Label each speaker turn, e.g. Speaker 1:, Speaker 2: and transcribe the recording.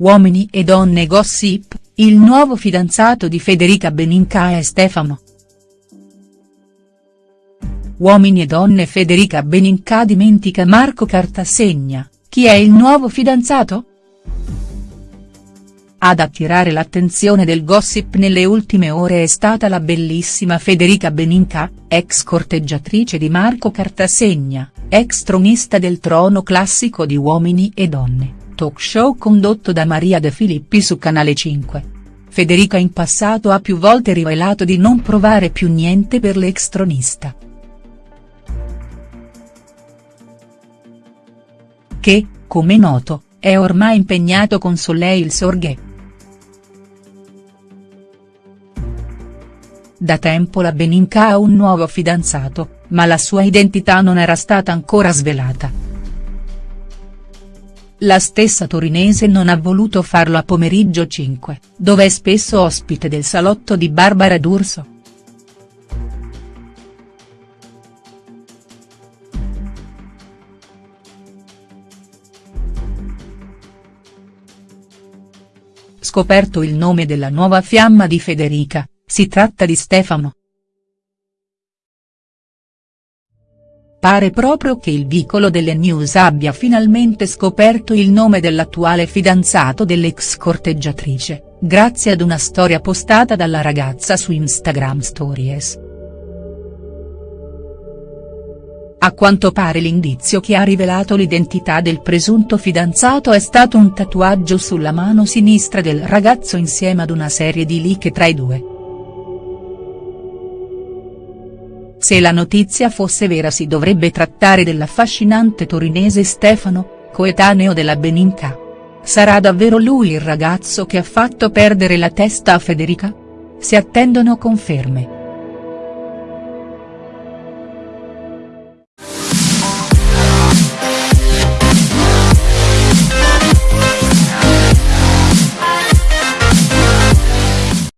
Speaker 1: Uomini e donne gossip, il nuovo fidanzato di Federica Beninca è Stefano. Uomini e donne Federica Beninca dimentica Marco Cartasegna, chi è il nuovo fidanzato?. Ad attirare l'attenzione del gossip nelle ultime ore è stata la bellissima Federica Beninca, ex corteggiatrice di Marco Cartasegna, ex tronista del trono classico di Uomini e Donne talk show condotto da Maria De Filippi su Canale 5. Federica in passato ha più volte rivelato di non provare più niente per l'ex tronista. Che, come noto, è ormai impegnato con Soleil Sorghe. Da tempo la Beninca ha un nuovo fidanzato, ma la sua identità non era stata ancora svelata. La stessa torinese non ha voluto farlo a pomeriggio 5, dove è spesso ospite del salotto di Barbara D'Urso. Scoperto il nome della nuova fiamma di Federica, si tratta di Stefano. Pare proprio che il vicolo delle news abbia finalmente scoperto il nome dell'attuale fidanzato dell'ex corteggiatrice, grazie ad una storia postata dalla ragazza su Instagram Stories. A quanto pare l'indizio che ha rivelato l'identità del presunto fidanzato è stato un tatuaggio sulla mano sinistra del ragazzo insieme ad una serie di like tra i due. Se la notizia fosse vera si dovrebbe trattare dell'affascinante torinese Stefano, coetaneo della Beninca. Sarà davvero lui il ragazzo che ha fatto perdere la testa a Federica? Si attendono conferme.